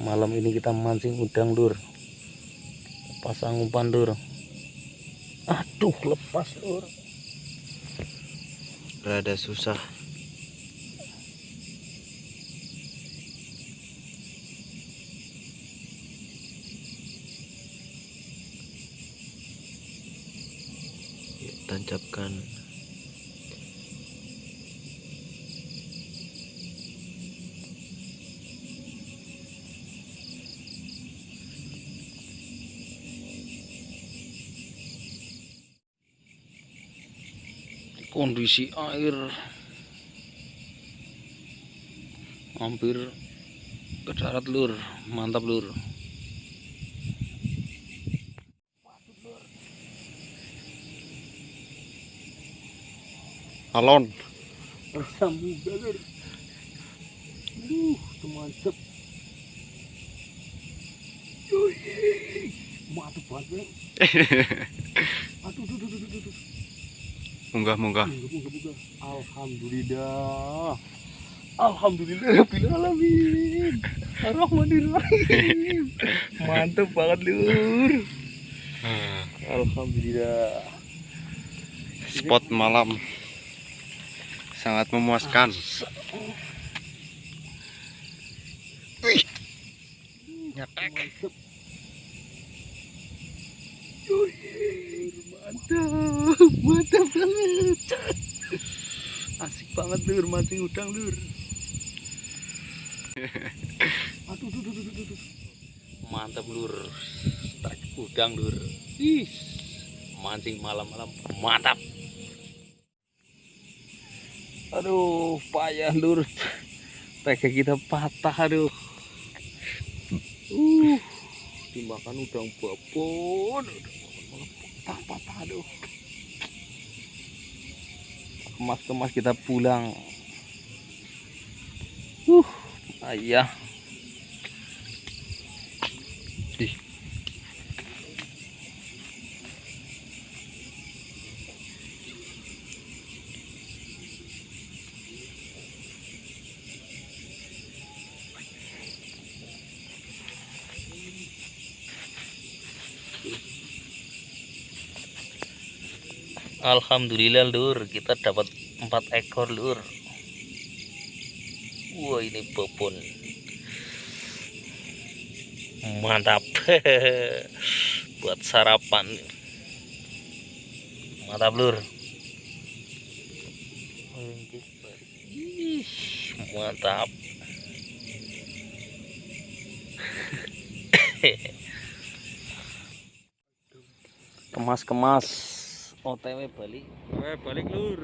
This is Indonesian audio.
Malam ini kita mancing udang lur pasang umpan lur aduh lepas lur rada susah. Yuk, tancapkan kondisi air. Hampir ke darat lur. Mantap lur. Alon. Sambuga lur uh mantep Yoi, mantep banget Bang. aduh aduh aduh aduh, aduh. munggah munggah Buka, buka, buka. Alhamdulillah. Alhamdulillah Rabbil Alamin. Ar-Rahmanir-Rahim. Mantep banget lur. Alhamdulillah. spot malam sangat memuaskan Wih. nyetek Mantep. Mantap, mantap banget. Asik banget lur mancing udang lur. Aduh, duh, duh, duh, duh, duh. Mantap lur. Strike udang lur. Ih, mancing malam-malam mantap. Aduh, payah lur. Tega kita patah aduh. Uh, dimakan udang babon. Patah-patah aduh. Kemas-kemas kita pulang. Uh, ayah. Ih. Alhamdulillah lur. Kita dapat empat ekor lur. Wah ini bobon. Mantap. Buat sarapan. Mantap lur. Mantap. Kemas-kemas OTW balik balik lur